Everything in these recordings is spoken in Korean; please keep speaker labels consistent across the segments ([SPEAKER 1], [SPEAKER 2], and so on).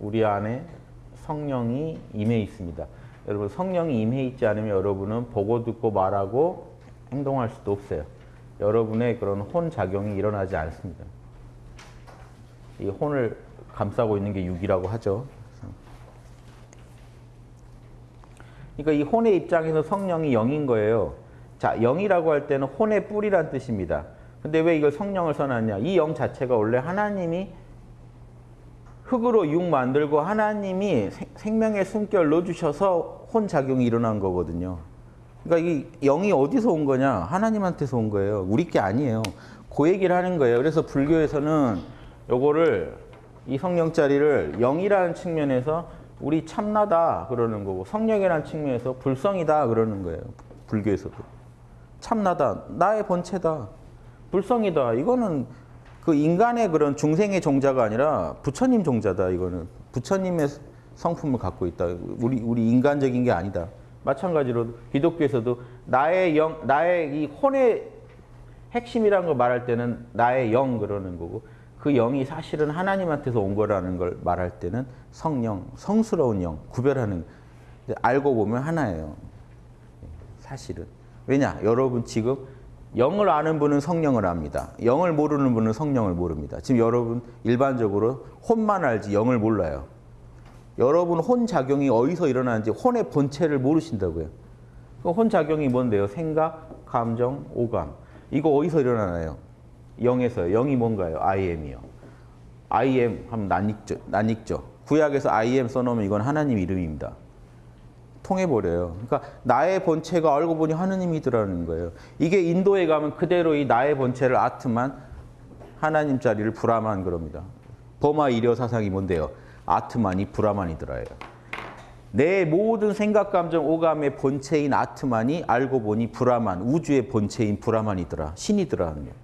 [SPEAKER 1] 우리 안에 성령이 임해 있습니다. 여러분 성령이 임해 있지 않으면 여러분은 보고 듣고 말하고 행동할 수도 없어요. 여러분의 그런 혼 작용이 일어나지 않습니다. 이 혼을 감싸고 있는 게 육이라고 하죠. 그러니까 이 혼의 입장에서 성령이 영인 거예요. 자, 영이라고 할 때는 혼의 뿌리란 뜻입니다. 근데 왜 이걸 성령을 써놨냐? 이 영 자체가 원래 하나님이 흙으로 육 만들고 하나님이 생명의 숨결 넣어주셔서 혼 작용이 일어난 거거든요. 그러니까 이 영이 어디서 온 거냐? 하나님한테서 온 거예요. 우리 게 아니에요. 그 얘기를 하는 거예요. 그래서 불교에서는 요거를 이 성령자리를 영이라는 측면에서 우리 참나다 그러는 거고 성령이라는 측면에서 불성이다 그러는 거예요. 불교에서도. 참나다. 나의 본체다. 불성이다. 이거는 그 인간의 그런 중생의 종자가 아니라 부처님 종자다. 이거는 부처님의 성품을 갖고 있다. 우리 우리 인간적인 게 아니다. 마찬가지로 기독교에서도 나의 영, 나의 이 혼의 핵심이라는 걸 말할 때는 나의 영 그러는 거고 그 영이 사실은 하나님한테서 온 거라는 걸 말할 때는 성령, 성스러운 영 구별하는 알고 보면 하나예요. 사실은 왜냐 여러분 지금 영을 아는 분은 성령을 압니다. 영을 모르는 분은 성령을 모릅니다. 지금 여러분 일반적으로 혼만 알지 영을 몰라요. 여러분 혼 작용이 어디서 일어나는지 혼의 본체를 모르신다고요. 그혼 작용이 뭔데요? 생각, 감정, 오감. 이거 어디서 일어나나요? 영에서요. 영이 뭔가요? I am이요. I am 하면 낯익죠. 낯익죠. 구약에서 I am 써놓으면 이건 하나님 이름입니다. 통해버려요. 그러니까 나의 본체가 알고 보니 하느님이더라는 거예요. 이게 인도에 가면 그대로 이 나의 본체를 아트만 하나님 자리를 브라만 그럽니다. 범아일여 사상이 뭔데요? 아트만이 브라만이더라예요. 내 모든 생각, 감정, 오감의 본체인 아트만이 알고 보니 브라만, 우주의 본체인 브라만이더라. 신이더라는 거예요.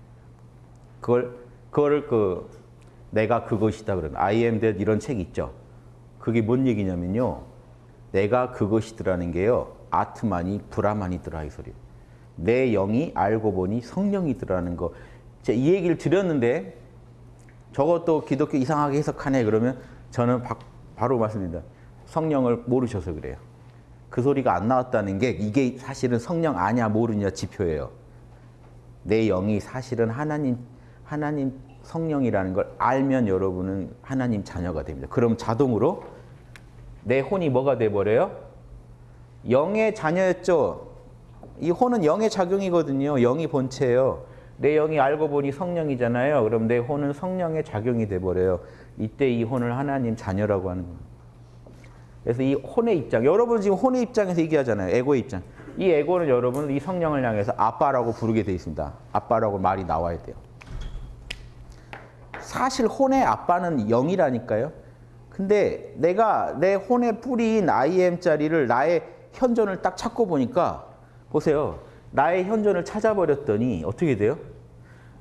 [SPEAKER 1] 그걸, 그걸 그, 내가 그것이다 그러는 I am that 이런 책 있죠. 그게 뭔 얘기냐면요. 내가 그것이더라는 게요. 아트만이 브라만이더라 이 소리. 내 영이 알고 보니 성령이더라는 거. 제가 이 얘기를 드렸는데 저것도 기독교 이상하게 해석하네 그러면 저는 바, 바로 말씀드립니다. 성령을 모르셔서 그래요. 그 소리가 안 나왔다는 게 이게 사실은 성령 아냐 모르냐 지표예요. 내 영이 사실은 하나님 하나님 성령이라는 걸 알면 여러분은 하나님 자녀가 됩니다. 그럼 자동으로 내 혼이 뭐가 돼버려요? 영의 자녀였죠. 이 혼은 영의 작용이거든요. 영이 본체예요. 내 영이 알고 보니 성령이잖아요. 그럼 내 혼은 성령의 작용이 돼버려요. 이때 이 혼을 하나님 자녀라고 하는 겁니다. 그래서 이 혼의 입장, 여러분 지금 혼의 입장에서 얘기하잖아요. 에고의 입장. 이 에고는 여러분 이 성령을 향해서 아빠라고 부르게 돼 있습니다. 아빠라고 말이 나와야 돼요. 사실 혼의 아빠는 영이라니까요. 근데 내가 내 혼의 뿌리인 IM자리를 나의 현존을 딱 찾고 보니까 보세요. 나의 현존을 찾아버렸더니 어떻게 돼요?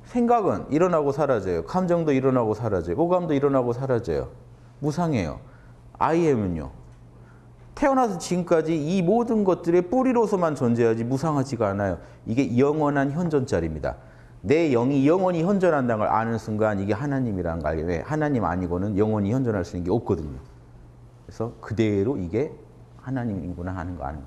[SPEAKER 1] 생각은 일어나고 사라져요. 감정도 일어나고 사라져요. 오감도 일어나고 사라져요. 무상해요. IM은요. 태어나서 지금까지 이 모든 것들의 뿌리로서만 존재하지 무상하지가 않아요. 이게 영원한 현존자리입니다. 내 영이 영원히 현존한다는 걸 아는 순간 이게 하나님이라는 걸 알게 돼. 하나님 아니고는 영원히 현존할 수 있는 게 없거든요. 그래서 그대로 이게 하나님이구나 하는 거 아는 거.